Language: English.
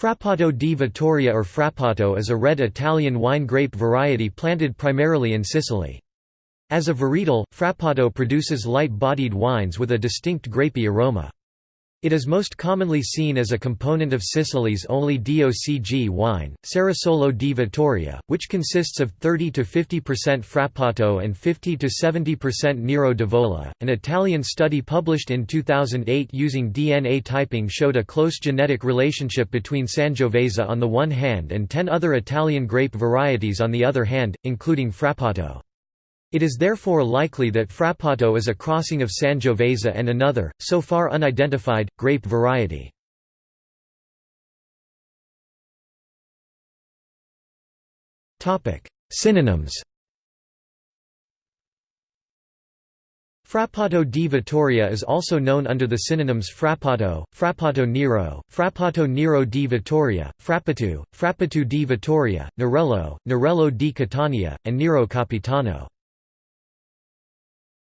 Frappato di Vittoria or Frappato is a red Italian wine grape variety planted primarily in Sicily. As a varietal, Frappato produces light-bodied wines with a distinct grapey aroma. It is most commonly seen as a component of Sicily's only DOCG wine, Cerasuolo di Vittoria, which consists of 30 to 50% Frappato and 50 to 70% Nero d'Avola. An Italian study published in 2008 using DNA typing showed a close genetic relationship between Sangiovese on the one hand and ten other Italian grape varieties on the other hand, including Frappato. It is therefore likely that Frappato is a crossing of Sangiovese and another, so far unidentified, grape variety. Synonyms Frappato di Vittoria is also known under the synonyms Frappato, Frappato Nero, Frappato Nero di Vittoria, Frappatu, Frappatu di Vittoria, Nerello, Nerello di Catania, and Nero Capitano.